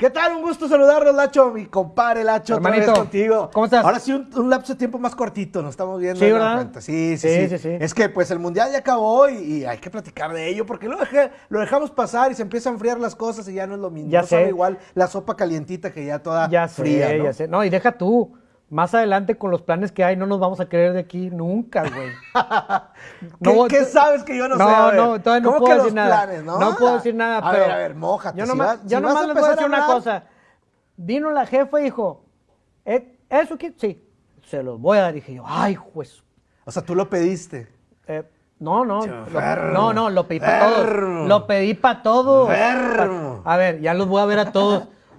¿Qué tal? Un gusto saludarlos, Lacho, mi compadre Lacho, otra Hermanito, vez contigo. ¿cómo estás? Ahora sí, un, un lapso de tiempo más cortito, nos estamos viendo. Sí, ¿verdad? Sí, sí, Sí, sí, sí, sí. Es que pues el Mundial ya acabó y, y hay que platicar de ello, porque lo, dejé- lo dejamos pasar y se empiezan a enfriar las cosas y ya no es lo mismo. Ya no sabe sé. igual la sopa calientita que ya toda Ya sé, fría, ¿no? ya sé. No, y deja tú. Más adelante con los planes que hay, no nos vamos a querer de aquí nunca, güey. ¿Qué, No, qué sabes que yo no, no, sé? Ver, no, todavía no ¿cómo puedo decir nada. planes, no? No puedo decir nada, a pero- ver, a ver, mójate. Yo si nomás, vas- yo si nomás les voy a decir una cosa. Vino la jefa y dijo, "Eh, ¿eso qué? Sí, se los voy a dar. dije yo, ay, juez. O sea, tú lo pediste. Eh, no, no, lo- no, no, lo pedí para todos. Lo pedí para todos. Pa- A ver, ya los voy a ver a todos.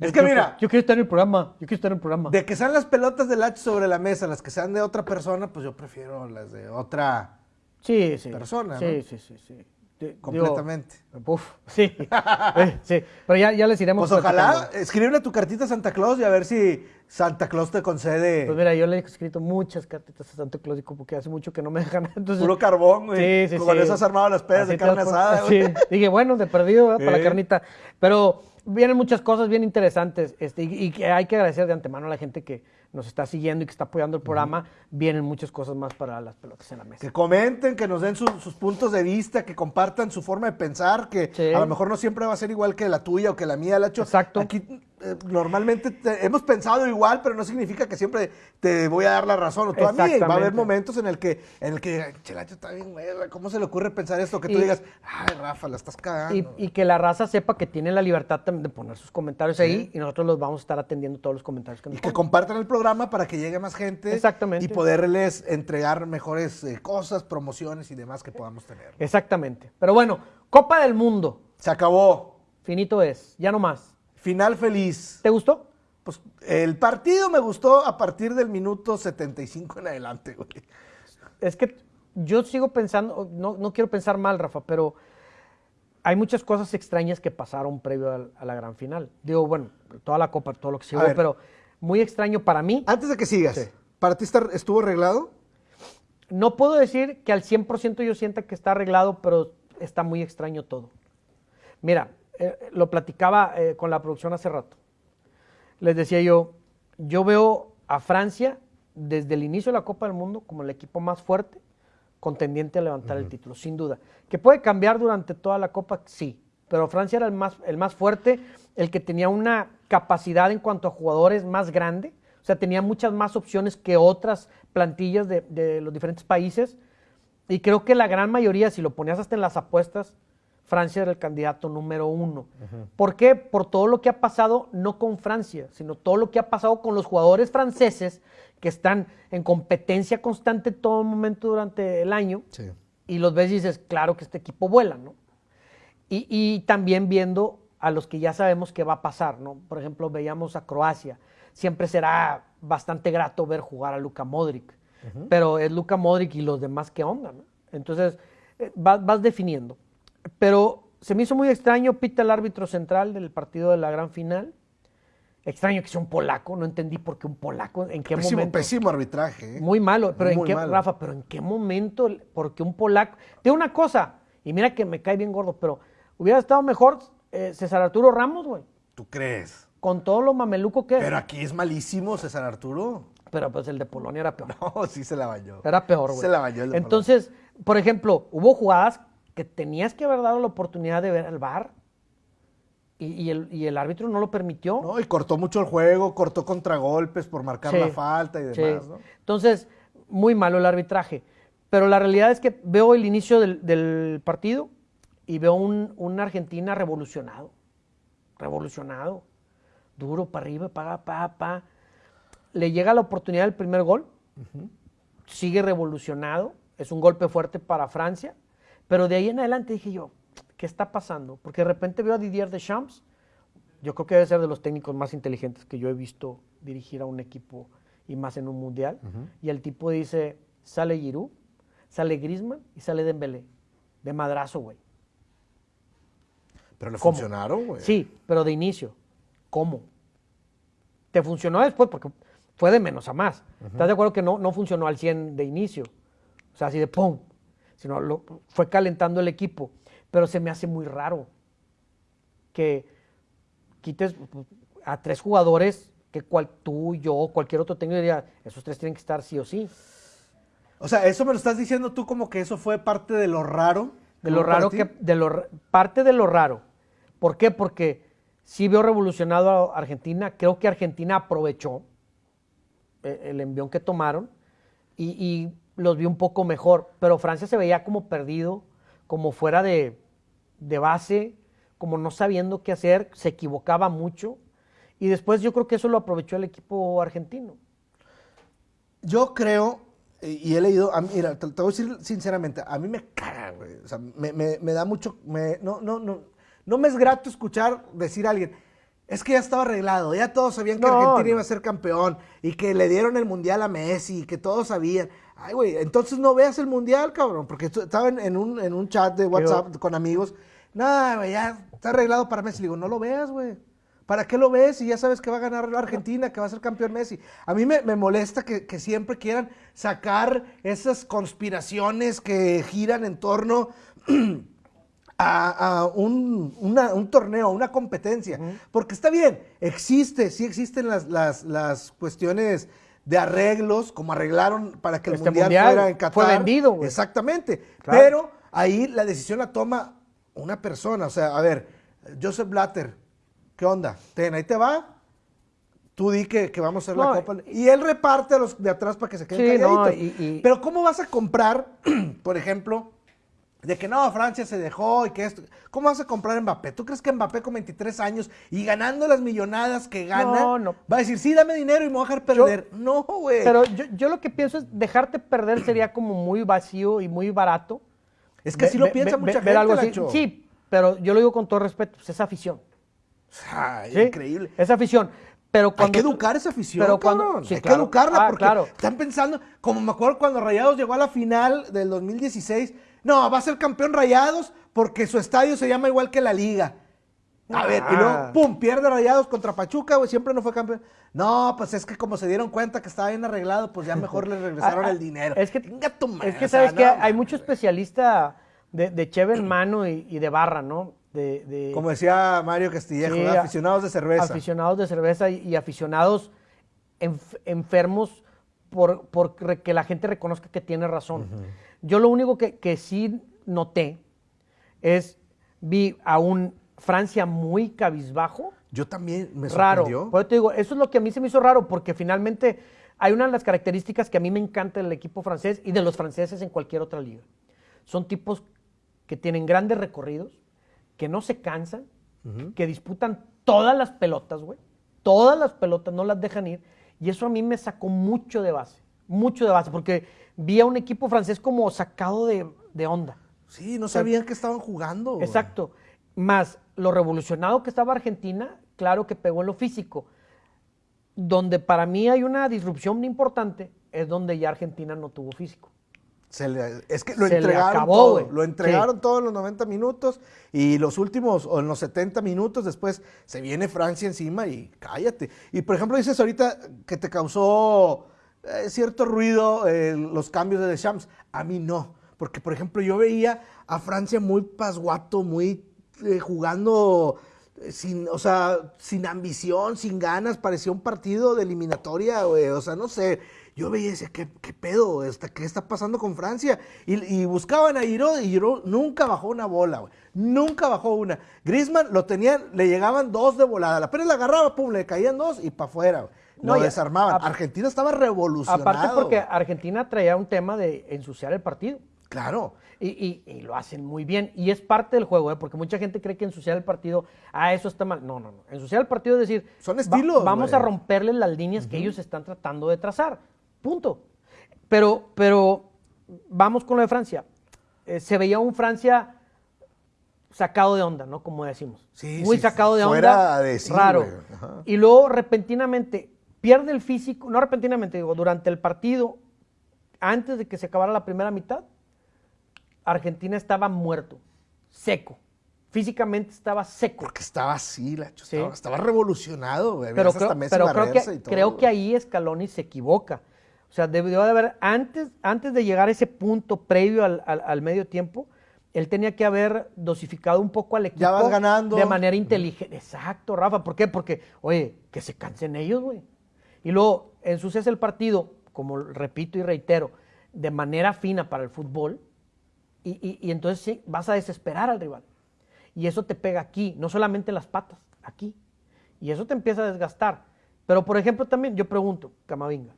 Es que mira. Yo quiero estar en el programa. Yo quiero estar en el programa. De que sean las pelotas de Lacho sobre la mesa, las que sean de otra persona, pues yo prefiero las de otra Sí, sí. persona, Sí, ¿no? sí, sí, sí. Di- digo, completamente. uf, sí. Eh, sí. Pero ya, ya les iremos Pues ojalá, escríbele tu cartita a Santa Claus y a ver si Santa Claus te concede Pues mira, yo le he escrito muchas cartitas a Santo Claus y como que hace mucho que no me dejan. Entonces, puro carbón, güey. Sí, sí, Con sí. eso has armado las pedas Así de carne asada, güey. Sí. Dije, bueno, de perdido, ¿verdad? Para la carnita. Pero vienen muchas cosas bien interesantes este, y, y que hay que agradecer de antemano a la gente que nos está siguiendo y que está apoyando el programa. Vienen muchas cosas más para las pelotas en la mesa. Que comenten, que nos den su- sus puntos de vista, que compartan su forma de pensar, que Sí. a lo mejor no siempre va a ser igual que la tuya o que la mía, Lacho. Exacto. Aquí normalmente te- hemos pensado igual, pero no significa que siempre te voy a dar la razón o tú a mí. Va a haber momentos en el que, en el que, che, Lacho está bien, güey, ¿cómo se le ocurre pensar esto? Que tú Y- digas, ay, Rafa, la estás cagando. Y, y que la raza sepa que tiene la libertad también de poner sus comentarios ahí y nosotros los vamos a estar atendiendo todos los comentarios que nos Y que compartan el programa para que llegue más gente. Exactamente. Y poderles entregar mejores eh, cosas, promociones y demás que podamos tener. Exactamente. Pero bueno, Copa del Mundo. Se acabó. Finito es, ya no más. Final feliz. ¿Te gustó? Pues el partido me gustó a partir del minuto 75 en adelante, güey. Es que yo sigo pensando, no, no quiero pensar mal, Rafa, pero hay muchas cosas extrañas que pasaron previo a, la gran final. Digo, bueno, toda la Copa, todo lo que se pero muy extraño para mí. Antes de que sigas, Sí. ¿para ti está- estuvo arreglado? No puedo decir que al 100% yo sienta que está arreglado, pero está muy extraño todo. Mira, eh, lo platicaba eh, con la producción hace rato. Les decía yo, yo veo a Francia desde el inicio de la Copa del Mundo como el equipo más fuerte, contendiente a levantar el título, sin duda. Que puede cambiar durante toda la Copa, sí, pero Francia era el más, el más fuerte, el que tenía una capacidad en cuanto a jugadores más grande, o sea, tenía muchas más opciones que otras plantillas de, de los diferentes países. Y creo que la gran mayoría, si lo ponías hasta en las apuestas, Francia era el candidato número uno. ¿Por qué? Por todo lo que ha pasado, no con Francia, sino todo lo que ha pasado con los jugadores franceses que están en competencia constante todo momento durante el año. Sí. Y los ves y dices, claro que este equipo vuela, ¿no? Y, y también viendo a los que ya sabemos que va a pasar, ¿no? Por ejemplo, veíamos a Croacia. Siempre será bastante grato ver jugar a Luka Modric. Pero es Luka Modric y los demás, ¿qué onda, no? Entonces, eh, vas, vas definiendo. Pero se me hizo muy extraño, pita el árbitro central del partido de la gran final. Extraño que sea un polaco, no entendí por qué un polaco, en qué Pésimo, momento. pésimo arbitraje. ¿eh? Muy malo, pero en qué, malo. Rafa, pero en qué momento, porque un polaco. Te digo una cosa, y mira que me cae bien gordo, pero hubiera estado mejor eh, César Arturo Ramos, güey, ¿Tú crees? con todo lo mameluco que. Pero aquí es malísimo César Arturo. Pero pues el de Polonia era peor. No, sí se la bañó. Era peor, güey. Se la bañó el de Entonces, por ejemplo, hubo jugadas que tenías que haber dado la oportunidad de ver al VAR y, y el, y el árbitro no lo permitió. No, y cortó mucho el juego, cortó contragolpes por marcar Sí, la falta y sí. demás, ¿no? Entonces, muy malo el arbitraje. Pero la realidad es que veo el inicio del, del partido y veo un, un Argentina revolucionado. Revolucionado. Duro para arriba, pa, pa, pa. Le llega la oportunidad del primer gol. Sigue revolucionado. Es un golpe fuerte para Francia. Pero de ahí en adelante dije yo, ¿qué está pasando? Porque de repente veo a Didier Deschamps. Yo creo que debe ser de los técnicos más inteligentes que yo he visto dirigir a un equipo y más en un mundial. Y el tipo dice, sale Giroud, sale Griezmann y sale Dembélé. De madrazo, güey. Pero le ¿Cómo? funcionaron, güey. Sí, pero de inicio. ¿Cómo? Te funcionó después porque fue de menos a más. ¿Estás de acuerdo que no, no funcionó al 100 de inicio? O sea, así de ¡pum! Sino lo, fue calentando el equipo. Pero se me hace muy raro que quites pues, a tres jugadores que cual, tú, yo, cualquier otro técnico diría, esos tres tienen que estar sí o sí. O sea, eso me lo estás diciendo tú como que eso fue parte de lo raro. De lo raro que, de lo, parte de lo raro. ¿Por qué? Porque sí veo revolucionado a Argentina. Creo que Argentina aprovechó eh, el envión que tomaron y, los vi un poco mejor. Pero Francia se veía como perdido, como fuera de, de base, como no sabiendo qué hacer, se equivocaba mucho. Y después yo creo que eso lo aprovechó el equipo argentino. Yo creo, y he leído, mira, te, voy a decir sinceramente, a mí me caga, güey. O sea, me, me, da mucho, me, no, no, no, no me es grato escuchar decir a alguien, es que ya estaba arreglado, ya todos sabían que Argentina iba a ser campeón y que le dieron el mundial a Messi y que todos sabían. Ay, güey, entonces no veas el mundial, cabrón, porque estaba en, un, en un chat de WhatsApp con amigos. Nada, güey, ya está arreglado para Messi. Le digo, no lo veas, güey. ¿Para qué lo ves? Y ya sabes que va a ganar la Argentina, que va a ser campeón Messi. A mí me, molesta que, siempre quieran sacar esas conspiraciones que giran en torno a, un, torneo, una competencia. Porque está bien, existe, sí existen las, cuestiones de arreglos, como arreglaron para que el este mundial, fuera en Qatar. Fue vendido. Exactamente. Pero ahí la decisión la toma una persona. O sea, a ver, Joseph Blatter ¿qué onda? Ten, ahí te va. Tú di que, vamos a hacer la copa. Y él reparte a los de atrás para que se queden calladitos. Pero ¿cómo vas a comprar, por ejemplo, de que no, Francia se dejó y que esto. ¿Cómo vas a comprar Mbappé? ¿Tú crees que Mbappé con 23 años y ganando las millonadas que gana, va a decir, sí, dame dinero y me voy a dejar perder? no, güey. Pero yo, lo que pienso es, dejarte perder sería como muy vacío y muy barato. Es que así lo piensa mucha gente, Sí, pero yo lo digo con todo respeto, pues es afición. Ay, Increíble. Esa afición. Pero cuando, hay que educar esa afición, pero cuando, hay que educarla ah, porque están pensando, como me acuerdo cuando Rayados llegó a la final del 2016, no, va a ser campeón Rayados porque su estadio se llama igual que la liga. A ver, y luego, ah. pum, pierde Rayados contra Pachuca, güey, siempre no fue campeón. No, pues es que como se dieron cuenta que estaba bien arreglado, pues ya mejor le regresaron ah, el dinero. Es que, es que sabes que hay mucho especialista de, de cheve en mano y de barra, ¿no? Como decía Mario Castillejo, aficionados de cerveza. Aficionados de cerveza y, aficionados enfermos por, que la gente reconozca que tiene razón. Yo lo único que, sí noté es, vi a un Francia muy cabizbajo. Yo también me sorprendió. Raro. Por eso te digo, eso es lo que a mí se me hizo raro, porque finalmente hay una de las características que a mí me encanta del equipo francés y de los franceses en cualquier otra liga. Son tipos que tienen grandes recorridos, que no se cansan, que disputan todas las pelotas, güey. Todas las pelotas, no las dejan ir. Y eso a mí me sacó mucho de base, mucho de base, porque vi a un equipo francés como sacado de, onda. Sí, no sabían que estaban jugando. Exacto. Más lo revolucionado que estaba Argentina, claro que pegó en lo físico. Donde para mí hay una disrupción importante es donde ya Argentina no tuvo físico es que lo entregaron todo, lo entregaron todos los 90 minutos y los últimos, o en los 70 minutos después, se viene Francia encima y cállate. Y por ejemplo, dices ahorita que te causó eh, cierto ruido eh, los cambios de Deschamps. A mí no, porque por ejemplo yo veía a Francia muy pasguato, muy eh, jugando sin, o sea, sin ambición, sin ganas, parecía un partido de eliminatoria, o sea, no sé yo veía y decía, ¿qué, pedo? ¿Qué está pasando con Francia? Y, buscaban a Giroud y Giroud nunca bajó una bola, güey. Nunca bajó una. Griezmann lo tenían, le llegaban dos de volada. La pena la agarraba, pum, le caían dos y para afuera, No, lo desarmaban. Argentina estaba revolucionado. Aparte porque Argentina traía un tema de ensuciar el partido. Claro. Y, lo hacen muy bien. Y es parte del juego, ¿eh? porque mucha gente cree que ensuciar el partido, ah, eso está mal. No, no, no. Ensuciar el partido es decir, son estilos. vamos a romperle las líneas que ellos están tratando de trazar. Punto. Pero, pero vamos con lo de Francia. Eh, se veía un Francia sacado de onda, ¿no? Como decimos. Sí, Muy sacado de onda. raro. Y luego repentinamente pierde el físico, no repentinamente, digo, durante el partido, antes de que se acabara la primera mitad, Argentina estaba muerto, seco. Físicamente estaba seco. Porque estaba así, la estaba, revolucionado. Pero, creo, que, creo que ahí Scaloni se equivoca. O sea, debió de haber, antes, antes de llegar a ese punto previo al, medio tiempo, él tenía que haber dosificado un poco al equipo. Ya vas ganando. De manera inteligente. Exacto, Rafa. ¿Por qué? Porque, oye, que se cansen ellos, güey. Y luego ensucias el partido, como repito y reitero, de manera fina para el fútbol. Y, y entonces sí, vas a desesperar al rival. Y eso te pega aquí, no solamente en las patas, aquí. Y eso te empieza a desgastar. Pero, por ejemplo, también yo pregunto, Camavinga.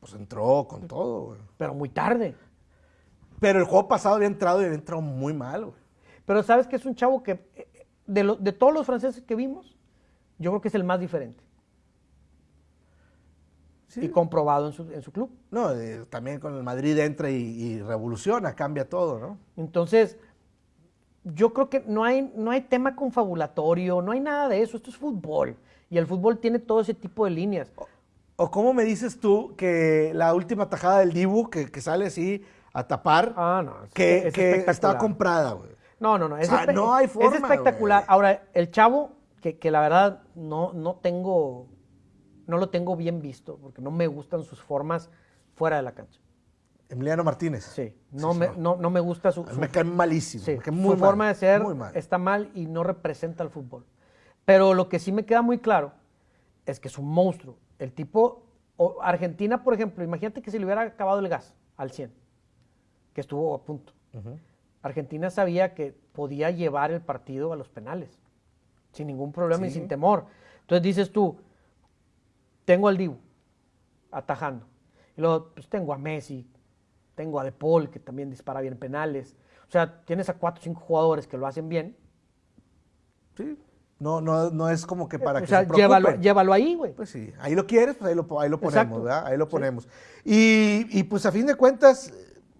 Pues entró con todo, güey. Pero muy tarde. Pero el juego pasado había entrado y había entrado muy mal, güey. Pero sabes que es un chavo que, eh, de, de todos los franceses que vimos, yo creo que es el más diferente. Sí. Y comprobado en su, en su club. No, también con el Madrid entra y, y, revoluciona, cambia todo, ¿no? Entonces, yo creo que no hay, no hay tema confabulatorio, no hay nada de eso, esto es fútbol. Y el fútbol tiene todo ese tipo de líneas. ¿O cómo me dices tú que la última tajada del Dibu, que, sale así a tapar, ah, no, que, está comprada, güey? No, no, no. Es, no hay forma, es espectacular. Ahora, el chavo, que, que, la verdad no, no tengo, no lo tengo bien visto, porque no me gustan sus formas fuera de la cancha. Emiliano Martínez. Sí, no, me, no. no, me gusta su, Me cae malísimo. Sí, muy su forma de ser está mal y no representa el fútbol. Pero lo que sí me queda muy claro es que es un monstruo. El tipo, Argentina, por ejemplo, imagínate que se le hubiera acabado el gas al 100, que estuvo a punto. Argentina sabía que podía llevar el partido a los penales, sin ningún problema y sin temor. Entonces dices tú, tengo al Dibu atajando. Y luego, pues tengo a Messi, tengo a De Paul, que también dispara bien penales. O sea, tienes a cuatro o cinco jugadores que lo hacen bien. Sí. No, no, no es como que para o que sea, se llévalo, llévalo, ahí, güey. Pues sí, ahí lo quieres, pues ahí lo, ahí lo ponemos, ¿verdad? Ahí lo ponemos. Y, y, pues a fin de cuentas,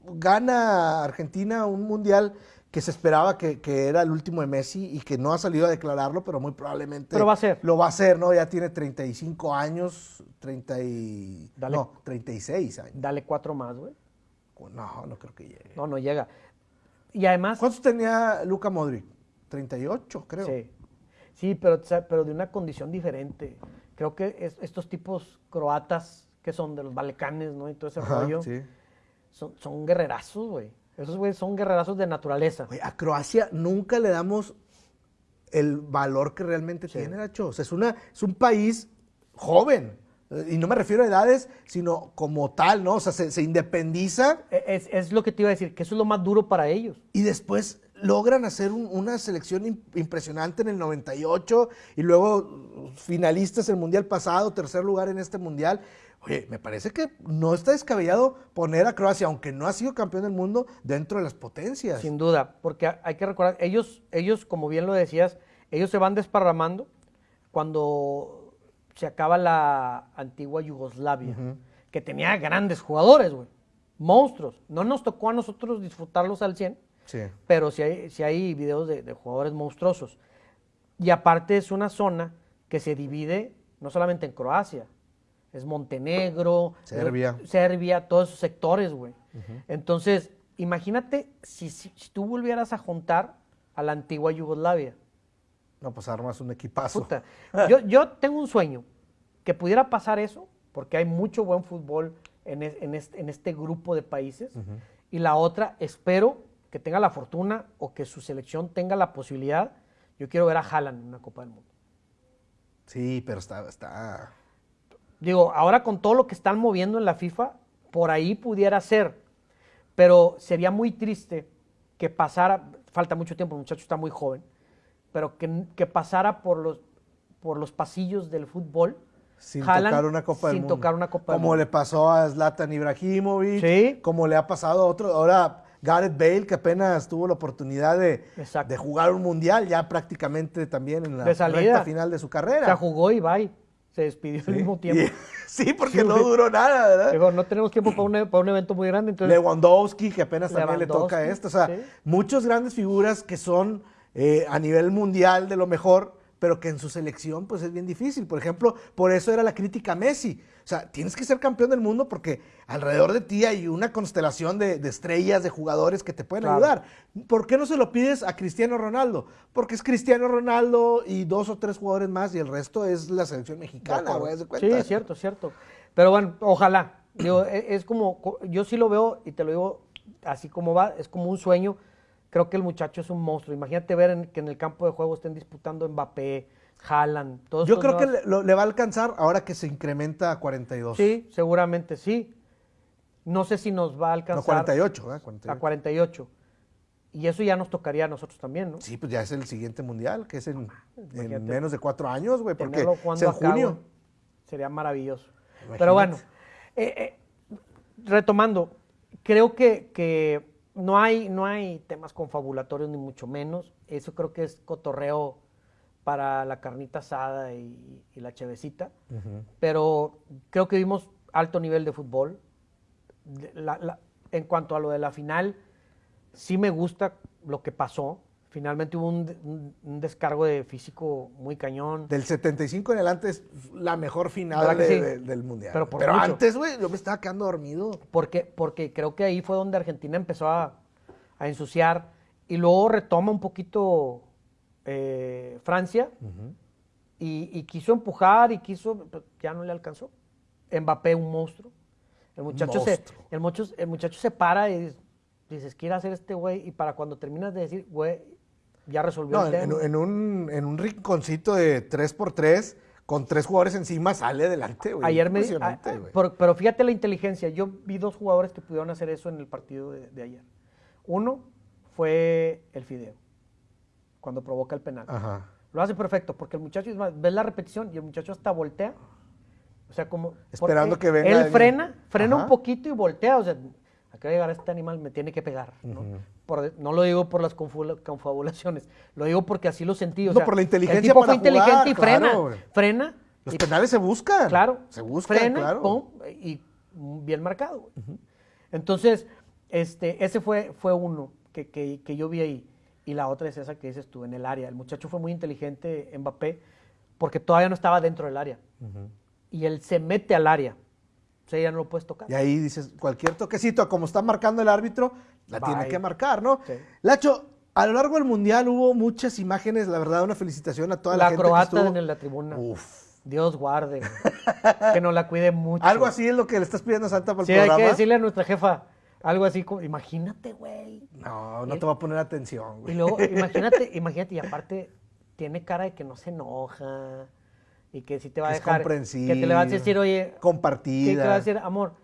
gana Argentina un mundial que se esperaba que, que, era el último de Messi y que no ha salido a declararlo, pero muy probablemente pero va a ser. lo va a hacer, ¿no? Ya tiene 35 años, 30 y... no, 36 años. Dale cuatro más, güey. No, no creo que llegue. No, no llega. Y además... ¿Cuántos tenía Luca Modric? 38, creo. Sí. Sí, pero, pero de una condición diferente. Creo que estos tipos croatas que son de los Balcanes, ¿no? Y todo ese rollo. Son, son guerrerazos, güey. Esos güeyes son guerrerazos de naturaleza. a Croacia nunca le damos el valor que realmente tiene, Nacho. O sea, es, una, es un país joven. Y no me refiero a edades, sino como tal, ¿no? O sea, se, independiza. E, es, es, lo que te iba a decir, que eso es lo más duro para ellos. Y después logran hacer una selección impresionante en el 98 y luego finalistas el Mundial pasado, tercer lugar en este Mundial. Oye, me parece que no está descabellado poner a Croacia, aunque no ha sido campeón del mundo, dentro de las potencias. Sin duda, porque hay que recordar, ellos, ellos como bien lo decías, ellos se van desparramando cuando se acaba la antigua Yugoslavia, que tenía grandes jugadores, güey. Monstruos. No nos tocó a nosotros disfrutarlos al 100, pero sí hay, hay videos de, jugadores monstruosos. Y aparte es una zona que se divide no solamente en Croacia, es Montenegro, Serbia, Serbia todos esos sectores, güey. Entonces, imagínate si, si, tú volvieras a juntar a la antigua Yugoslavia. No, pues armas un equipazo. yo, yo, tengo un sueño, que pudiera pasar eso, porque hay mucho buen fútbol en, en, este, en este, grupo de países. Y la otra, espero que tenga la fortuna o que su selección tenga la posibilidad. Yo quiero ver a Haaland en una Copa del Mundo. Sí, pero está, está... Digo, ahora con todo lo que están moviendo en la FIFA, por ahí pudiera ser. Pero sería muy triste que pasara, falta mucho tiempo, el muchacho está muy joven, pero que, que pasara por los, por los pasillos del fútbol. Sin tocar una Copa sin tocar una Copa Como le pasó a Zlatan Ibrahimovic. Sí. Como le ha pasado a otro. Ahora Gareth Bale, que apenas tuvo la oportunidad de, de jugar un mundial, ya prácticamente también en la recta final de su carrera. Se jugó y bye. Se despidió al mismo tiempo. sí, porque no duró nada, ¿verdad? Digo, no tenemos tiempo para un, e, para un, evento muy grande. Entonces... Lewandowski, que apenas también le toca esto. O sea, muchas grandes figuras que son eh, a nivel mundial de lo mejor, pero que en su selección pues es bien difícil. Por ejemplo, por eso era la crítica a Messi. O sea, tienes que ser campeón del mundo porque alrededor de ti hay una constelación de, estrellas, de jugadores que te pueden ayudar. ¿Por qué no se lo pides a Cristiano Ronaldo? Porque es Cristiano Ronaldo y dos o tres jugadores más y el resto es la selección mexicana, güey, Sí, es cierto, cierto. Pero bueno, ojalá. Digo, e, es como, yo sí lo veo y te lo digo así como va, es como un sueño. Creo que el muchacho es un monstruo. Imagínate ver que en el campo de juego estén disputando Mbappé, Haaland, todos Yo creo que le, va a alcanzar ahora que se incrementa a 42. Sí, seguramente sí. No sé si nos va a alcanzar. No, 48, ¿eh? 48. A 48. Y eso ya nos tocaría a nosotros también, ¿no? Sí, pues ya es el siguiente mundial, que es en, menos de cuatro años, güey, porque es en junio. sería maravilloso. Pero bueno, eh, eh, retomando, creo que, que, no, hay, no hay temas confabulatorios, ni mucho menos. Eso creo que es cotorreo para la carnita asada y, la chevecita. Pero creo que vimos alto nivel de fútbol. en cuanto a lo de la final sí me gusta lo que pasó. Finalmente hubo un, descargo de físico muy cañón. Del 75 en adelante es la mejor final del Mundial. Pero, antes, güey, yo me estaba quedando dormido. Porque, porque creo que ahí fue donde Argentina empezó a, ensuciar y luego retoma un poquito eh, Francia y, quiso empujar y quiso, ya no le alcanzó. Mbappé, un monstruo. El muchacho, Se, el, muchacho, el muchacho se para y dices, quiere hacer este güey, y para cuando terminas de decir, güey, ya resolvió el tema. En, un, en un rinconcito de 3x3, con tres jugadores encima, sale adelante, güey. Ayer me ah, pero, fíjate la inteligencia. Yo vi dos jugadores que pudieron hacer eso en el partido de, ayer. Uno fue el Fideo, cuando provoca el penal. Lo hace perfecto, porque el muchacho, ves la repetición y el muchacho hasta voltea. O sea, como. Esperando que venga. Él frena, frena un poquito y voltea. O sea, acá llegar a este animal me tiene que pegar. ¿no? No lo digo por las confabulaciones, lo digo porque así lo sentí. no, por la inteligencia. El tipo fue inteligente y frena. Frena. Los penales se buscan. Claro. Se buscan, frena, claro. y bien marcado. Entonces, este, ese fue, fue uno que, que, yo vi ahí. Y la otra es esa que dices tú, en el área. El muchacho fue muy inteligente, Mbappé, porque todavía no estaba dentro del área. Y él se mete al área ya no lo puedes tocar. Y ahí dices, cualquier toquecito, como está marcando el árbitro, la tiene que marcar, ¿no? Lacho, a lo largo del Mundial hubo muchas imágenes, la verdad, una felicitación a toda la, gente croata que en la tribuna. Uf. Dios guarde. que nos la cuide mucho. Algo así es lo que le estás pidiendo a Santa para el sí, hay que decirle a nuestra jefa algo así como, imagínate, güey. No, no te va a poner atención, güey. Y luego, imagínate, imagínate, y aparte, tiene cara de que no se enoja y que si te va a dejar. Que te le vas a decir, oye. Compartida. Que te va a decir, amor,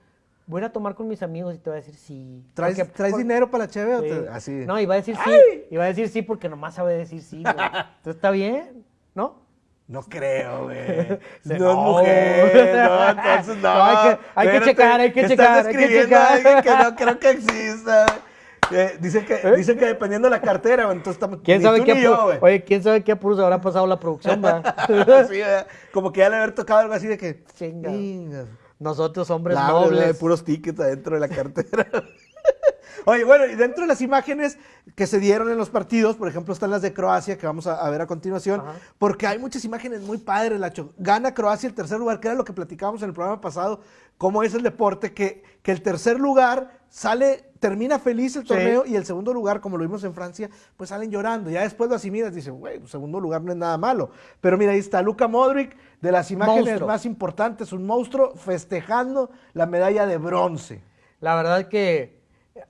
voy a tomar con mis amigos y te va a decir sí. ¿Traes, ¿traes dinero para la cheve? Así. No, y va a decir sí. Y va a decir sí porque nomás sabe decir sí, Entonces está bien, ¿no? No creo, güey. no, es mujer, no, entonces no. no hay que, hay que checar, hay que checar. Estás hay que checar. que no creo que exista. Eh, dicen, que, ¿Eh? dicen que dependiendo de la cartera, entonces estamos. ¿Quién sabe qué Oye, ¿quién sabe qué apuros habrá pasado la producción, sí, como que ya le haber tocado algo así de que. Chinga. Nosotros, hombres la, nobles. de puros tickets adentro de la cartera. Oye, bueno, y dentro de las imágenes que se dieron en los partidos, por ejemplo, están las de Croacia, que vamos a, ver a continuación, porque hay muchas imágenes muy padres, Lacho. Gana Croacia el tercer lugar, que era lo que platicábamos en el programa pasado, cómo es el deporte, que, que el tercer lugar sale, termina feliz el torneo y el segundo lugar, como lo vimos en Francia, pues salen llorando. Ya después lo asimilas, dicen, güey, pues segundo lugar no es nada malo. Pero mira, ahí está Luca Modric, de las imágenes más importantes, un monstruo festejando la medalla de bronce. La verdad que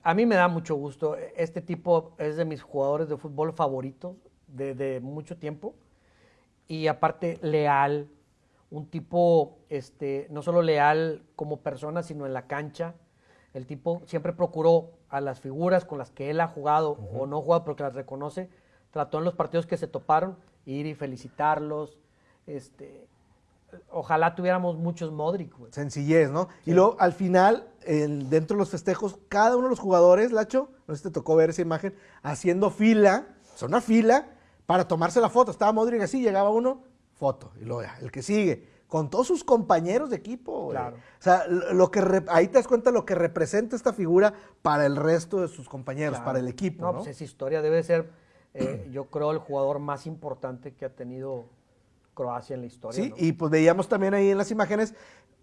a mí me da mucho gusto. Este tipo es de mis jugadores de fútbol favoritos de, mucho tiempo. Y aparte, leal. Un tipo, este, no solo leal como persona, sino en la cancha el tipo siempre procuró a las figuras con las que él ha jugado o no jugado, pero que las reconoce, trató en los partidos que se toparon ir y felicitarlos. Este, ojalá tuviéramos muchos Modric. Sencillez, ¿no? Y luego al final, dentro de los festejos, cada uno de los jugadores, Lacho, no sé si te tocó ver esa imagen, haciendo fila, son una fila, para tomarse la foto. Estaba Modric así, llegaba uno, foto, y luego ya, el que sigue con todos sus compañeros de equipo. Claro. O sea, lo que ahí te das cuenta lo que representa esta figura para el resto de sus compañeros, para el equipo. No, ¿no? pues esa historia debe ser, eh, yo creo, el jugador más importante que ha tenido Croacia en la historia. Sí, y pues veíamos también ahí en las imágenes,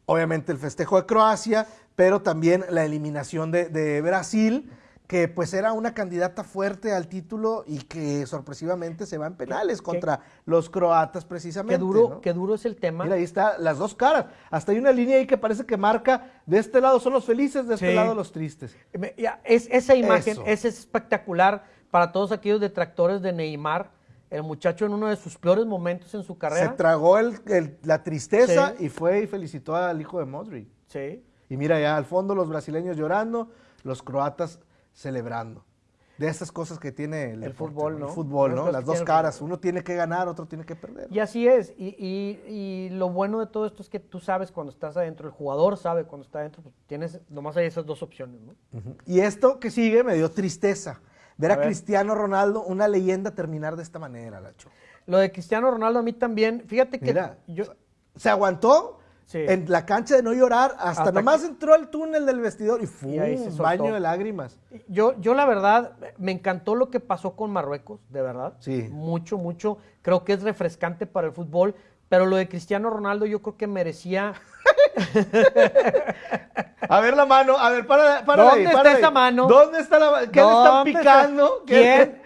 obviamente el festejo de Croacia, pero también la eliminación de, Brasil que pues era una candidata fuerte al título y que sorpresivamente se va en penales contra los croatas precisamente. Qué duro, qué duro es el tema. Mira, ahí está las dos caras. Hasta hay una línea ahí que parece que marca de este lado son los felices, de este lado los tristes. Es, esa imagen es espectacular para todos aquellos detractores de Neymar. El muchacho en uno de sus peores momentos en su carrera. Se tragó la tristeza y fue y felicitó al hijo de Modric. Sí. Y mira ya al fondo los brasileños llorando, los croatas celebrando. De esas cosas que tiene el, fútbol, ¿no? El fútbol, ¿no? Las dos caras. Uno tiene que ganar, otro tiene que perder. Y así es. Y, lo bueno de todo esto es que tú sabes cuando estás adentro, el jugador sabe cuando está adentro, pues tienes, nomás hay esas dos opciones, ¿no? Y esto que sigue me dio tristeza. Ver a, Cristiano Ronaldo, una leyenda, terminar de esta manera, Lacho. Lo de Cristiano Ronaldo a mí también, fíjate que Mira, yo... Se aguantó en la cancha de no llorar, hasta, nomás entró al túnel del vestidor y fue un baño de lágrimas. Yo, yo la verdad, me encantó lo que pasó con Marruecos, de verdad. Sí. Mucho, mucho. Creo que es refrescante para el fútbol, pero lo de Cristiano Ronaldo yo creo que merecía... a ver la mano, a ver, para, para ¿Dónde está esa mano? ¿Dónde está la ¿Qué le están picando? ¿Quién?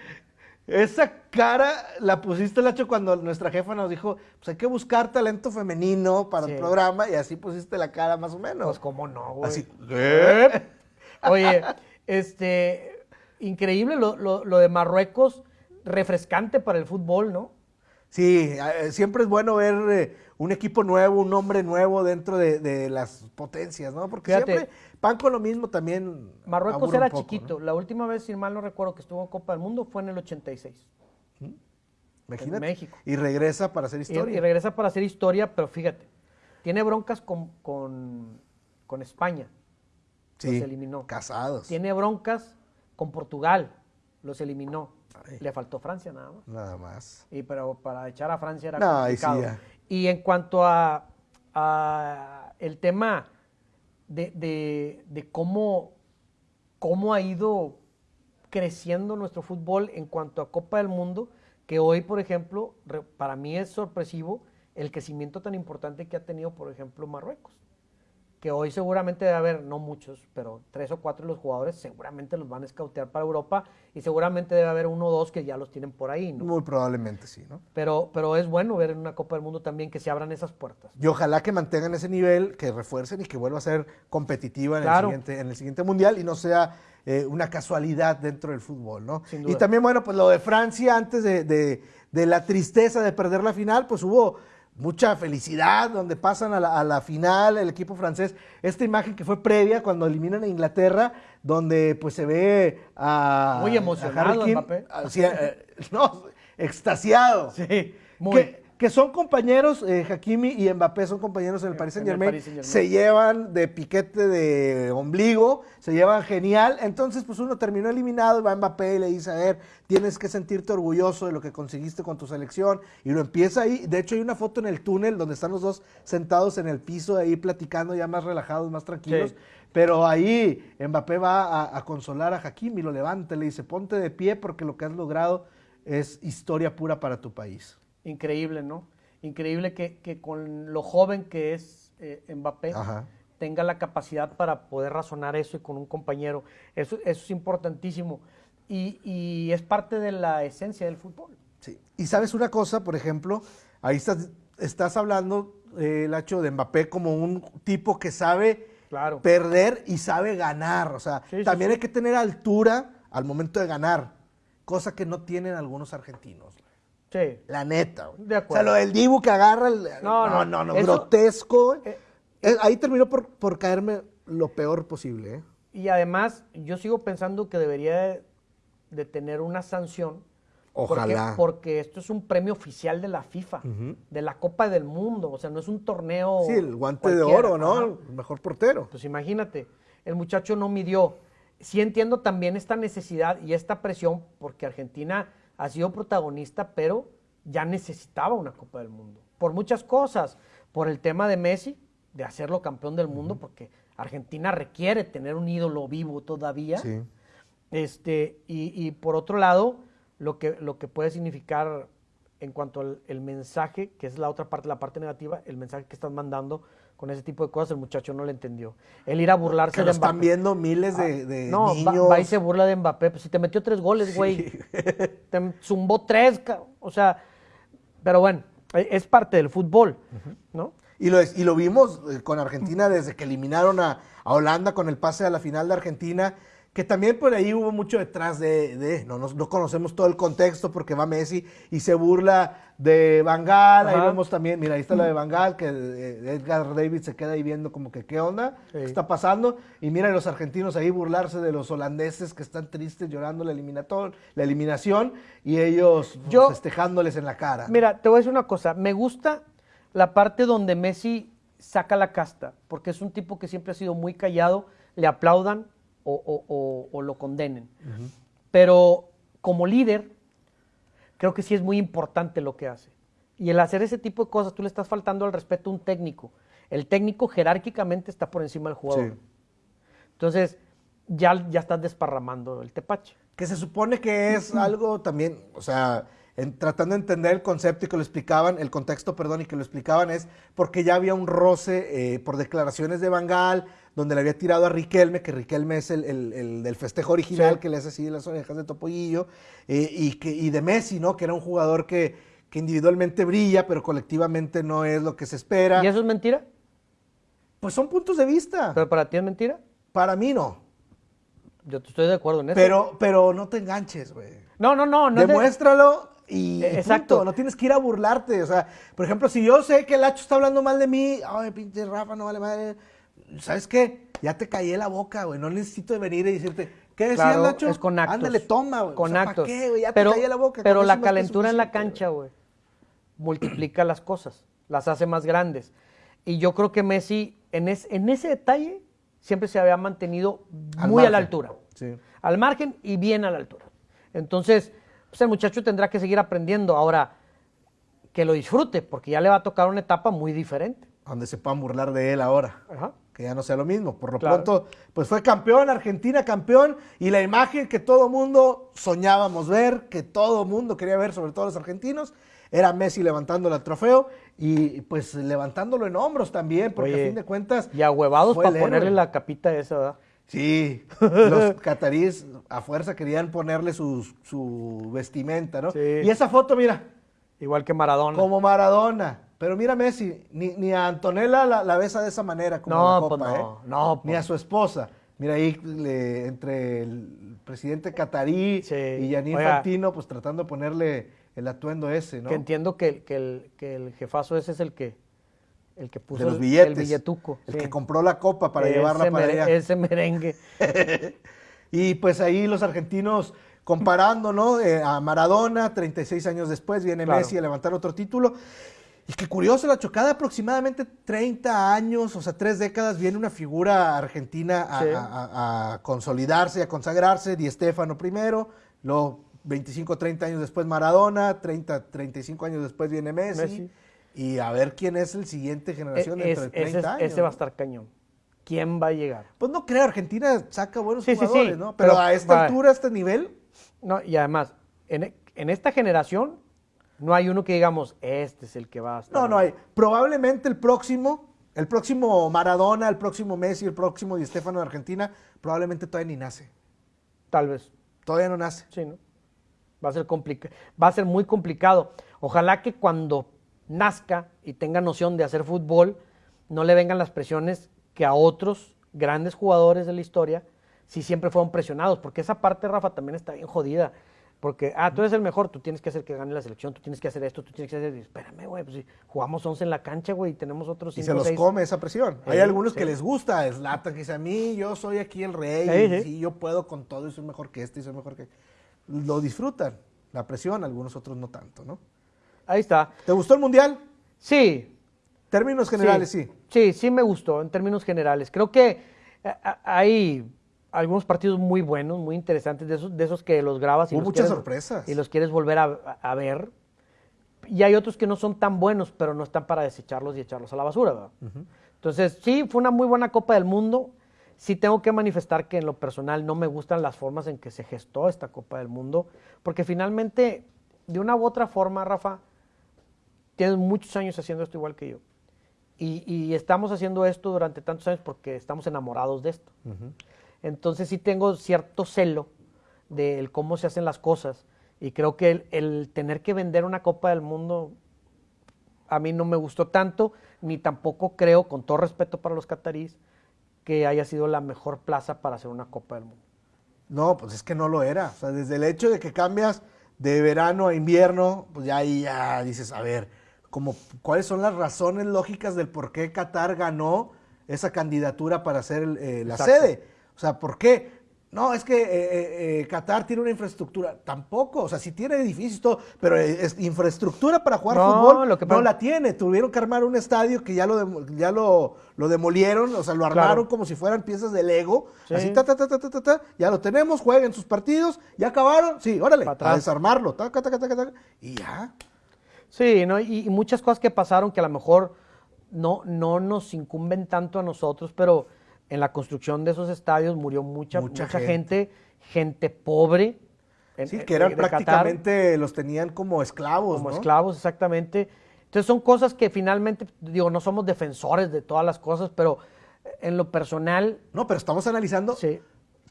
Esa cara la pusiste, Lacho, cuando nuestra jefa nos dijo, pues hay que buscar talento femenino para el programa y así pusiste la cara más o menos. Pues cómo no, güey. Así. Oye, este, increíble lo, lo, de Marruecos, refrescante para el fútbol, ¿no? Sí, eh, siempre es bueno ver eh, un equipo nuevo, un hombre nuevo dentro de, las potencias, ¿no? Porque siempre pan con lo mismo también. Marruecos era chiquito. La última vez, si mal no recuerdo, que estuvo en Copa del Mundo fue en el 86. Imagínate. En México. Y regresa para hacer historia. Y, regresa para hacer historia, pero fíjate, tiene broncas con, con, España. Sí, los eliminó. Casados. Tiene broncas con Portugal. Los eliminó. Le faltó Francia nada más. Nada más. Y pero para echar a Francia era complicado. y en cuanto a, a el tema de, de, de, cómo, cómo ha ido creciendo nuestro fútbol en cuanto a Copa del Mundo, que hoy, por ejemplo, para mí es sorpresivo el crecimiento tan importante que ha tenido, por ejemplo, Marruecos. Que hoy seguramente debe haber, no muchos, pero tres o cuatro de los jugadores seguramente los van a escautear para Europa y seguramente debe haber uno o dos que ya los tienen por ahí, ¿no? Muy probablemente sí, ¿no? Pero, pero es bueno ver en una Copa del Mundo también que se abran esas puertas. Y ojalá que mantengan ese nivel, que refuercen y que vuelva a ser competitiva en, el, siguiente, en el siguiente Mundial y no sea eh, una casualidad dentro del fútbol, ¿no? Y también, bueno, pues lo de Francia antes de, la tristeza de perder la final, pues hubo mucha felicidad donde pasan a la, final el equipo francés. Esta imagen que fue previa cuando eliminan a Inglaterra, donde pues se ve a... Muy emocionado. Eh, no, extasiado. Sí, muy que son compañeros, eh, Hakimi y Mbappé son compañeros en el Paris Saint Germain, se llevan de piquete de ombligo, se llevan genial, entonces pues uno terminó eliminado y va Mbappé y le dice, a ver, tienes que sentirte orgulloso de lo que conseguiste con tu selección, y lo empieza ahí, de hecho hay una foto en el túnel donde están los dos sentados en el piso ahí platicando ya más relajados, más tranquilos, pero ahí Mbappé va a, consolar a Hakimi, lo levanta, le dice, ponte de pie porque lo que has logrado es historia pura para tu país. Increíble, ¿no? Increíble que, con lo joven que es eh, Mbappé tenga la capacidad para poder razonar eso y con un compañero. Eso, es importantísimo. Y, es parte de la esencia del fútbol. Sí. Y sabes una cosa, por ejemplo, ahí estás, estás hablando, eh, Lacho, de Mbappé como un tipo que sabe perder y sabe ganar. O sea, también hay que tener altura al momento de ganar, cosa que no tienen algunos argentinos. Sí. La neta. De acuerdo. O sea, lo del Dibu que agarra el. No, no, no, no, grotesco. Eh, eh, ahí terminó por, caerme lo peor posible. ¿eh? Y además, yo sigo pensando que debería de, tener una sanción. Ojalá. Porque, esto es un premio oficial de la FIFA, de la Copa del Mundo. O sea, no es un torneo. Sí, el guante de oro, ¿no? El mejor portero. Pues imagínate, el muchacho no midió. Sí entiendo también esta necesidad y esta presión, porque Argentina ha sido protagonista, pero ya necesitaba una Copa del Mundo. Por muchas cosas, por el tema de Messi, de hacerlo campeón del mundo, porque Argentina requiere tener un ídolo vivo todavía. Sí. Este, y, por otro lado, lo que, lo que puede significar en cuanto al mensaje, que es la otra parte, la parte negativa, el mensaje que están mandando con ese tipo de cosas, el muchacho no lo entendió. El ir a burlarse de Mbappé. están viendo miles de, ah, no, niños. Va, y se burla de Mbappé. Pues si te metió tres goles, güey. Te zumbó tres, o sea, pero bueno, e, es parte del fútbol, ¿no? Y lo, y lo vimos eh, con Argentina desde que eliminaron a, a Holanda con el pase a la final de Argentina que también por ahí hubo mucho detrás de, no, no, conocemos todo el contexto porque va Messi y se burla de Bangal, ahí vemos también, mira, ahí está la de Bangal, que eh, Edgar David se queda ahí viendo como que qué onda, qué está pasando, y mira a los argentinos ahí burlarse de los holandeses que están tristes llorando la, la eliminación y ellos Yo, festejándoles en la cara. Mira, te voy a decir una cosa, me gusta la parte donde Messi saca la casta, porque es un tipo que siempre ha sido muy callado, le aplaudan, o, lo condenen. Pero como líder, creo que sí es muy importante lo que hace. Y el hacer ese tipo de cosas, tú le estás faltando al respeto a un técnico. El técnico jerárquicamente está por encima del jugador. Entonces, ya, ya estás desparramando el tepache. Que se supone que es algo también, o sea, tratando de entender el concepto y que lo explicaban, el contexto, perdón, y que lo explicaban es porque ya había un roce eh, por declaraciones de Bangal, donde le había tirado a Riquelme, que Riquelme es el, del festejo original que le hace así las orejas de Topollillo, eh, y, que, y de Messi, ¿no? Que era un jugador que, que individualmente brilla, pero colectivamente no es lo que se espera. ¿Y eso es mentira? Pues son puntos de vista. ¿Pero para ti es mentira? Para mí no. Yo estoy de acuerdo en eso. Pero, pero no te enganches, güey. No, no, no. no Demuéstralo y, Exacto. no tienes que ir a burlarte. O sea, por ejemplo, si yo sé que el Hacho está hablando mal de mí, ay, pinche Rafa, no vale madre. ¿Sabes qué? Ya te callé la boca, güey. No necesito venir y decirte, ¿qué decía Hacho? Es con actos. Ándale, toma, güey. Con actos. qué, güey? Ya te callé la boca. Pero la calentura en la cancha, güey, multiplica las cosas, las hace más grandes. Y yo creo que Messi, en, en ese detalle, siempre se había mantenido muy a la altura. Sí. Al margen y bien a la altura. Entonces, pues el muchacho tendrá que seguir aprendiendo. Ahora, que lo disfrute, porque ya le va a tocar una etapa muy diferente. Donde se puedan burlar de él ahora. Que ya no sea lo mismo. Por lo pronto, pues fue campeón, Argentina campeón, y la imagen que todo mundo soñábamos ver, que todo mundo quería ver, sobre todo los argentinos, era Messi levantando el trofeo y pues levantándolo en hombros también, porque a fin de cuentas. Y huevados para ponerle la capita esa, ¿verdad? Sí, los cataríes a fuerza querían ponerle su, vestimenta, ¿no? Y esa foto, mira. Igual que Maradona. Como Maradona. Pero mira Messi, ni, a Antonella la, besa de esa manera como no, la pues copa, no, ¿eh? No, Ni a pues. su esposa. Mira ahí entre el presidente catarí y Janine Fantino, pues tratando de ponerle el atuendo ese, ¿no? Que entiendo que, que, el, que el jefazo ese es el que el que puso los billetes, el, billetuco. El que compró la copa para llevarla para allá. Ese merengue. y pues ahí los argentinos comparando, ¿no? Eh, a Maradona, 36 años después, viene Messi a levantar otro título. Y qué curioso, la chocada aproximadamente 30 años, o sea, tres décadas, viene una figura argentina a, consolidarse, a consagrarse, Di Stefano primero, luego 25, 30 años después Maradona, 30, 35 años después viene Messi y a ver quién es el siguiente generación dentro de 30 ese, años. Ese va a estar cañón. ¿Quién va a llegar? Pues no creo, Argentina saca buenos jugadores, ¿no? Pero, a esta altura, a este nivel. No, y además, en, esta generación no hay uno que digamos, este es el que va a estar. No, no hay. Probablemente el próximo, el próximo Maradona, el próximo Messi, el próximo Di Stefano de Argentina, probablemente todavía ni nace. Tal vez. Todavía no nace. Sí, ¿no? Va a ser va a ser muy complicado. Ojalá que cuando nazca y tenga noción de hacer fútbol, no le vengan las presiones que a otros grandes jugadores de la historia si siempre fueron presionados, porque esa parte, Rafa, también está bien jodida. Porque, ah, tú eres el mejor, tú tienes que hacer que gane la selección, tú tienes que hacer esto, tú tienes que hacer... Espérame, güey, pues si jugamos 11 en la cancha, güey, y tenemos otros Y se los come esa presión. Hay algunos que les gusta, es lata, que dice, a mí, yo soy aquí el rey, y, yo puedo con todo, y soy mejor que este, y soy mejor que... Lo disfrutan, la presión, algunos otros no tanto, ¿no? Ahí está. ¿Te gustó el Mundial? Sí. Términos generales, sí. Sí, sí, me gustó en términos generales. Creo que eh, hay algunos partidos muy buenos, muy interesantes, de esos, de esos que los grabas y, Hubo los, muchas sorpresas. y los quieres volver a, ver. Y hay otros que no son tan buenos, pero no están para desecharlos y echarlos a la basura. Entonces, sí, fue una muy buena Copa del Mundo. Sí tengo que manifestar que en lo personal no me gustan las formas en que se gestó esta Copa del Mundo, porque finalmente, de una u otra forma, Rafa, tienes muchos años haciendo esto igual que yo. Y, estamos haciendo esto durante tantos años porque estamos enamorados de esto. Entonces sí tengo cierto celo de cómo se hacen las cosas. Y creo que el, tener que vender una Copa del Mundo a mí no me gustó tanto, ni tampoco creo, con todo respeto para los catarís, que haya sido la mejor plaza para hacer una Copa del Mundo. No, pues es que no lo era. O sea, desde el hecho de que cambias de verano a invierno, pues ya ahí ya dices, a ver, como, ¿cuáles son las razones lógicas del por qué Qatar ganó esa candidatura para ser eh, la sede? O sea, ¿por qué? No, es que eh, eh, Qatar tiene una infraestructura. Tampoco, o sea, sí tiene edificios y todo, pero es infraestructura para jugar fútbol lo que no la tiene. Tuvieron que armar un estadio que ya lo, ya lo, demolieron, o sea, lo armaron como si fueran piezas de Lego. Así, ta, ta, ta, ta, ta, ta, ya lo tenemos, jueguen sus partidos, ya acabaron, sí, órale, a desarmarlo, ta, ta, ta, ta, y ya. Sí, ¿no? y, y muchas cosas que pasaron que a lo mejor no, no nos incumben tanto a nosotros, pero en la construcción de esos estadios murió mucha, mucha, gente. gente, pobre. sí, que eran prácticamente, los tenían como esclavos. Como esclavos, exactamente. Entonces son cosas que finalmente, digo, no somos defensores de todas las cosas, pero en lo personal... No, pero estamos analizando sí.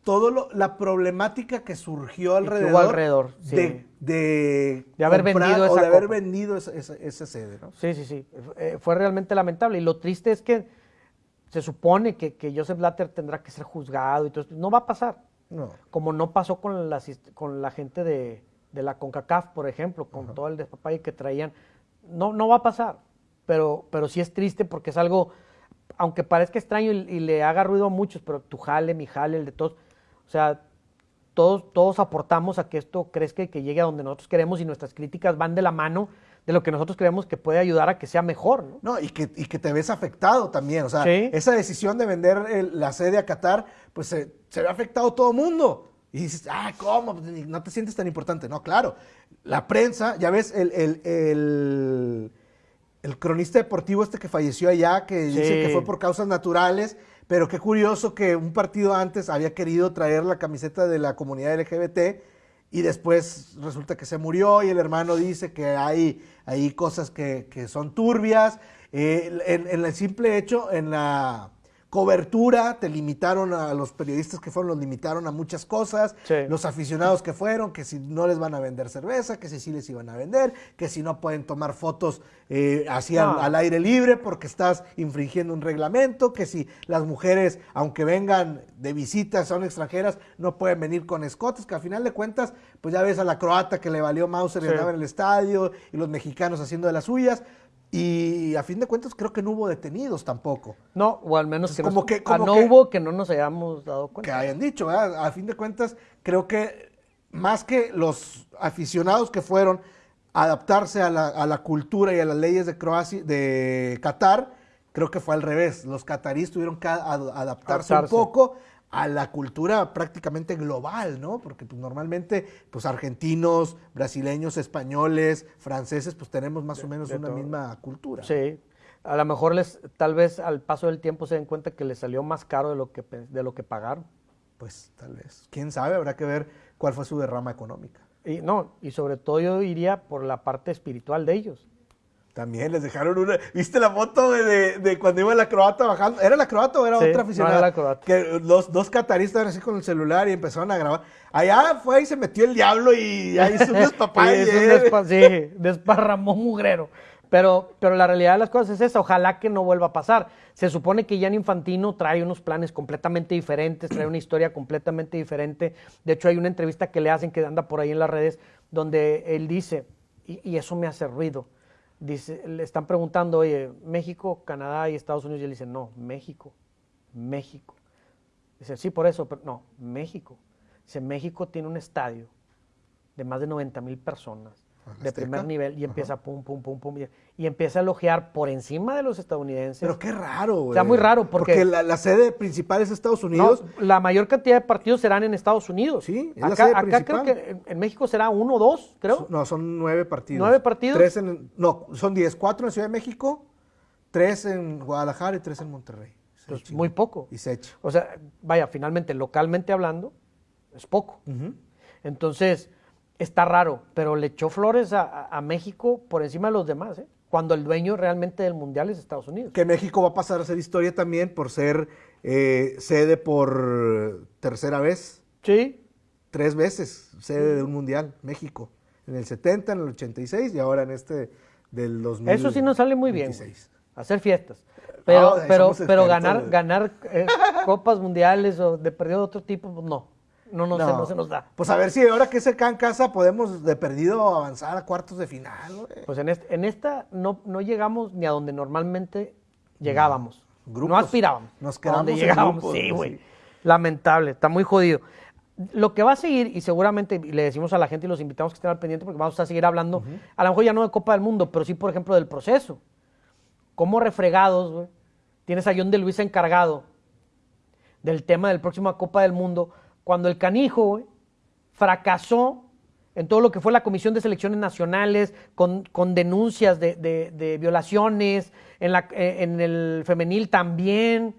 Todo la problemática que surgió alrededor, alrededor de, de, haber vendido esa o de haber vendido esa, sede. ¿no? Sí, sí, sí. Eh, fue realmente lamentable. Y lo triste es que se supone que, que, Joseph Blatter tendrá que ser juzgado y todo esto. No va a pasar. No. Como no pasó con la, con la gente de, la CONCACAF, por ejemplo, con todo el despapalle que traían. No, no va a pasar. Pero, pero sí es triste porque es algo, aunque parezca extraño y, le haga ruido a muchos, pero tu jale, mi jale, el de todos. O sea, todos, todos aportamos a que esto crezca y que llegue a donde nosotros queremos y nuestras críticas van de la mano de lo que nosotros creemos que puede ayudar a que sea mejor. No, no y, que, y que te ves afectado también. O sea, esa decisión de vender la sede a Qatar, pues se, ve afectado todo el mundo. Y dices, ah, ¿cómo? Pues, no te sientes tan importante. No, claro. La prensa, ya ves, el, el, el, cronista deportivo este que falleció allá, que dice que fue por causas naturales, pero qué curioso que un partido antes había querido traer la camiseta de la comunidad LGBT y después resulta que se murió y el hermano dice que hay, hay cosas que, son turbias. Eh, en, el simple hecho, en la cobertura, te limitaron a los periodistas que fueron, los limitaron a muchas cosas, los aficionados que fueron, que si no les van a vender cerveza, que si sí les iban a vender, que si no pueden tomar fotos eh, así al, aire libre porque estás infringiendo un reglamento, que si las mujeres, aunque vengan de visita, son extranjeras, no pueden venir con escotes, que al final de cuentas, pues ya ves a la croata que le valió Mauser y andaba en el estadio, y los mexicanos haciendo de las suyas, y a fin de cuentas creo que no hubo detenidos tampoco. No, o al menos que, como que ah, no hubo que no nos hayamos dado cuenta. Que hayan dicho, ¿verdad? A fin de cuentas creo que más que los aficionados que fueron a adaptarse a la, a la cultura y a las leyes de Croacia, de Qatar, creo que fue al revés. Los cataríes tuvieron que adaptarse, un poco a la cultura prácticamente global, ¿no? Porque pues, normalmente, pues argentinos, brasileños, españoles, franceses, pues tenemos más o menos una misma cultura. Sí, a lo mejor les, tal vez al paso del tiempo se den cuenta que les salió más caro de lo que, de lo que pagaron. Pues tal vez. Quién sabe, habrá que ver cuál fue su derrama económica. Y no, y sobre todo yo iría por la parte espiritual de ellos. También les dejaron una. ¿Viste la foto de, cuando iba la croata bajando? ¿Era la croata o era otra aficionada? No, era la croata. Que los dos cataristas así con el celular y empezaron a grabar. Allá fue y se metió el diablo y ahí hizo un despapay. sí, desparramó mugrero. Pero, pero la realidad de las cosas es esa. Ojalá que no vuelva a pasar. Se supone que Jan Infantino trae unos planes completamente diferentes, trae una historia completamente diferente. De hecho, hay una entrevista que le hacen que anda por ahí en las redes donde él dice, y eso me hace ruido dice, le están preguntando, oye, México, Canadá y Estados Unidos, y él dice, no, México, México. Dice, sí, por eso, pero no, México. Dice, México tiene un estadio de más de 90 mil personas de primer nivel y empieza pum, pum, pum, pum. Y, empieza a elogiar por encima de los estadounidenses. Pero qué raro, güey. Está muy raro porque... Porque la, sede principal es Estados Unidos. la mayor cantidad de partidos serán en Estados Unidos. Sí, es acá, la acá creo que en, México será uno o dos, creo. No, son nueve partidos. ¿Nueve partidos? Tres en... No, son diez. Cuatro en Ciudad de México, tres en Guadalajara y tres en Monterrey. Pues muy poco. Y se echa. O sea, vaya, finalmente, localmente hablando, es poco. Entonces está raro, pero le echó flores a, México por encima de los demás. ¿eh? cuando el dueño realmente del mundial es Estados Unidos. Que México va a pasar a ser historia también por ser eh, sede por tercera vez. Sí. Tres veces sede de un mundial, México. En el 70, en el 86 y ahora en este del 2000. Eso sí nos sale muy bien. Hacer fiestas. Pero, pero, pero ganar, ganar eh, copas mundiales o de perdido de otro tipo, pues no. No, no, Se, nos da. Pues a ver si ahora que se cae en casa podemos de perdido avanzar a cuartos de final. Pues en, en esta no, no llegamos ni a donde normalmente llegábamos. no aspirábamos. Nos quedamos donde llegábamos. sí, güey. Lamentable, está muy jodido. Lo que va a seguir, y seguramente le decimos a la gente y los invitamos que estén al pendiente porque vamos a seguir hablando, a lo mejor ya no de Copa del Mundo, pero sí, por ejemplo, del proceso. Como refregados, güey, tienes a John de Luisa encargado del tema del próximo Copa del Mundo, cuando el canijo fracasó en todo lo que fue la Comisión de Selecciones Nacionales, con, denuncias de, violaciones, en, la, eh, en, el femenil también.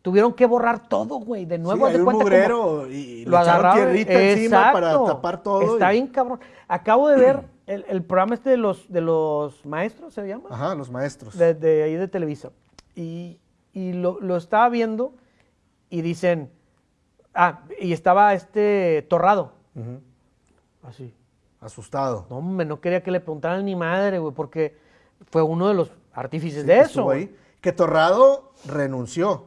Tuvieron que borrar todo, güey, de nuevo. Sí, un mugrero y lo agarraron encima para tapar todo. Está bien cabrón. Acabo de ver el, programa este de los, de los maestros, ¿se llama? Ajá, los maestros. De, ahí de Televisa. Y, lo, lo estaba viendo y dicen Ah, y estaba este Torrado. Así. Asustado. No, hombre, no quería que le preguntaran ni madre, güey, porque fue uno de los artífices de eso. Ahí, que Torrado renunció.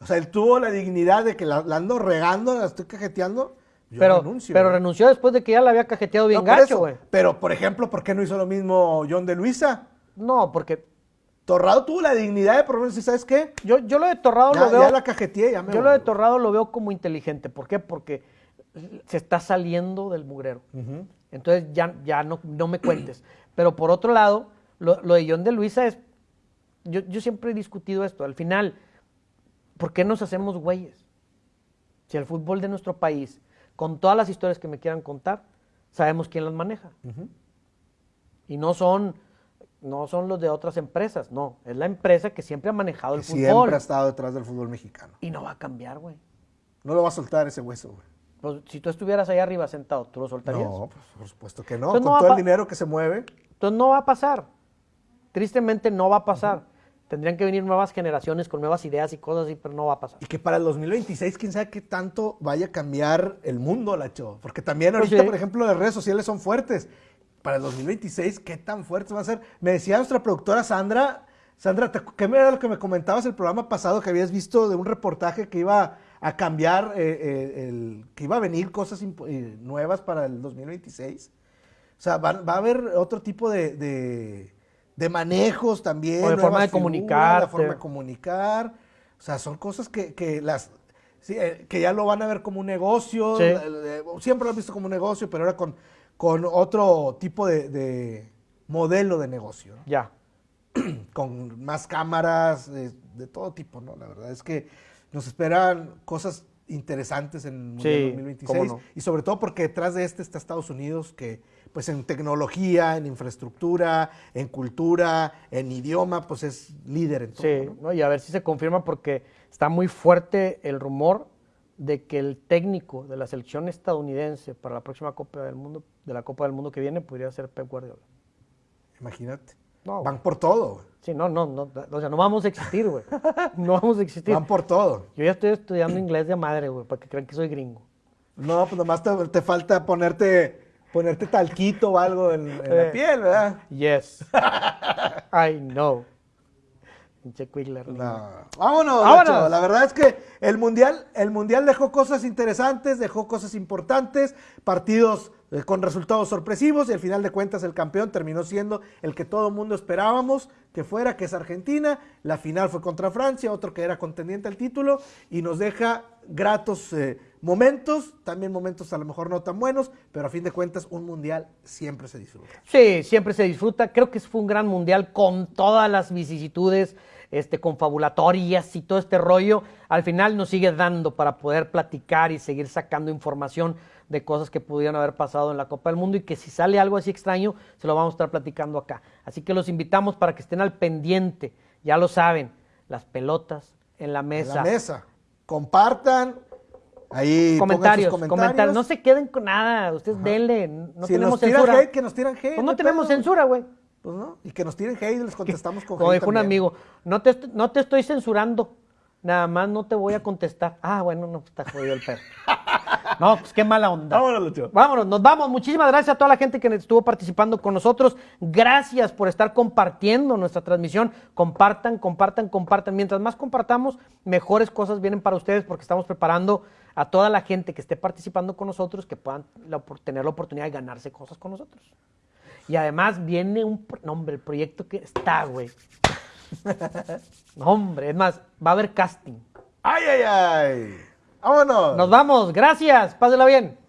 O sea, él tuvo la dignidad de que la, ando regando, la estoy cajeteando. Yo pero, renuncio, pero renunció después de que ya la había cajeteado bien gacho, güey. Pero, por ejemplo, ¿por qué no hizo lo mismo John de Luisa? No, porque Torrado tuvo la dignidad de por lo ¿sabes qué? Yo, yo lo de Torrado lo veo. Ya la cajeteé, ya me Yo lo de Torrado lo veo como inteligente. ¿Por qué? Porque se está saliendo del mugrero. Entonces ya, ya no, no me cuentes. Pero por otro lado, lo, de John de Luisa es. Yo, yo siempre he discutido esto. Al final, ¿por qué nos hacemos güeyes? Si el fútbol de nuestro país, con todas las historias que me quieran contar, sabemos quién las maneja. Y no son no son los de otras empresas, no. Es la empresa que siempre ha manejado el fútbol. Siempre ha estado detrás del fútbol mexicano. Y no va a cambiar, güey. No lo va a soltar ese hueso, güey. Pues, si tú estuvieras ahí arriba sentado, ¿tú lo soltarías? No, pues, por supuesto que no. Con todo el dinero que se mueve. Entonces no va a pasar. Tristemente no va a pasar. Tendrían que venir nuevas generaciones con nuevas ideas y cosas así, pero no va a pasar. Y que para el 2026, quién sabe qué tanto vaya a cambiar el mundo, Lacho. Porque también pues ahorita, por ejemplo, las redes sociales son fuertes para el 2026, ¿qué tan fuertes van a ser? Me decía nuestra productora Sandra, Sandra, ¿qué era lo que me comentabas el programa pasado que habías visto de un reportaje que iba a cambiar, eh, eh, el, que iba a venir cosas eh, nuevas para el 2026? O sea, va, a haber otro tipo de, de, manejos también. O de forma de comunicar. La forma de comunicar. O sea, son cosas que, que las... que ya lo van a ver como un negocio, siempre lo han visto como un negocio, pero ahora con con otro tipo de, modelo de negocio. Ya. Con más cámaras, de, todo tipo, ¿no? La verdad es que nos esperan cosas interesantes en el 2026 y sobre todo porque detrás de este está Estados Unidos que pues en tecnología, en infraestructura, en cultura, en idioma, pues es líder en todo. Sí, y a ver si se confirma porque está muy fuerte el rumor de que el técnico de la selección estadounidense para la próxima Copa del Mundo, de la Copa del Mundo que viene, podría ser Pep Guardiola. Imagínate. Van por todo. Sí, no, no, no, o sea, no vamos a existir, güey. No vamos a existir. Van por todo. Yo ya estoy estudiando inglés de madre, güey, para que crean que soy gringo. No, pues nomás te, falta ponerte, ponerte talquito o algo en, la eh, piel, ¿verdad? Yes. I know. Vámonos, La verdad es que el mundial, el mundial dejó cosas interesantes, dejó cosas importantes, partidos eh, con resultados sorpresivos y al final de cuentas el campeón terminó siendo el que todo el mundo esperábamos que fuera, que es Argentina. La final fue contra Francia, otro que era contendiente al título y nos deja gratos eh, momentos, también momentos a lo mejor no tan buenos, pero a fin de cuentas un mundial siempre se disfruta. Sí, siempre se disfruta. Creo que fue un gran mundial con todas las vicisitudes este, confabulatorias y todo este rollo, al final nos sigue dando para poder platicar y seguir sacando información de cosas que pudieran haber pasado en la Copa del Mundo y que si sale algo así extraño, se lo vamos a estar platicando acá. Así que los invitamos para que estén al pendiente, ya lo saben, las pelotas en la mesa. En la mesa. Compartan, Ahí comentarios, comentarios, No se queden con nada. Ustedes denle. No tenemos censura. que nos tiran hate. Pues no tenemos censura, güey. Pues no, y que nos tiren hate y les contestamos con Como dijo un amigo, no te, no te estoy censurando, nada más no te voy a contestar. Ah, bueno, no, está jodido el perro. No, pues qué mala onda. Vámonos, Lucho. Vámonos, nos vamos. Muchísimas gracias a toda la gente que estuvo participando con nosotros. Gracias por estar compartiendo nuestra transmisión. Compartan, compartan, compartan. Mientras más compartamos, mejores cosas vienen para ustedes porque estamos preparando a toda la gente que esté participando con nosotros que puedan tener la oportunidad de ganarse cosas con nosotros. Y además viene un... nombre, el proyecto que está, güey. no, hombre, es más, va a haber casting. ¡Ay, ay, ay! ¡Vámonos! Nos vamos, gracias, pásela bien.